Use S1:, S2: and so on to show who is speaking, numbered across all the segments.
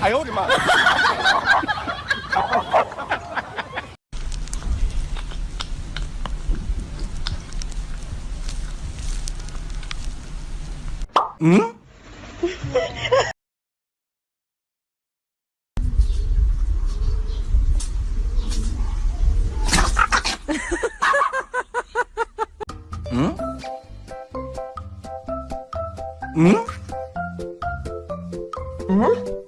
S1: 哎呦我的妈！嗯？嗯？嗯？嗯？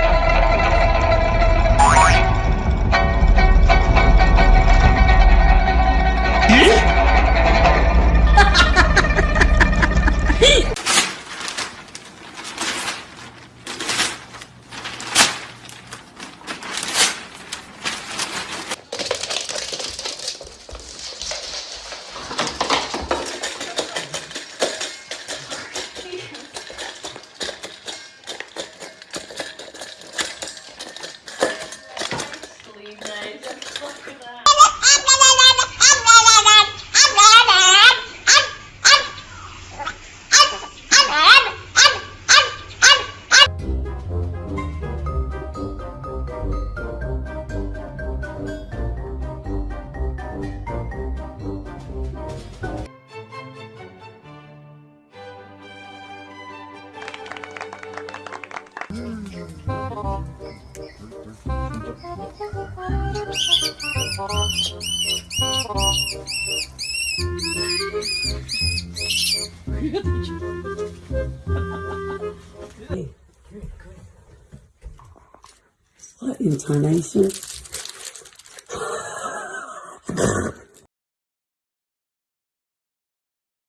S2: ，What intonation?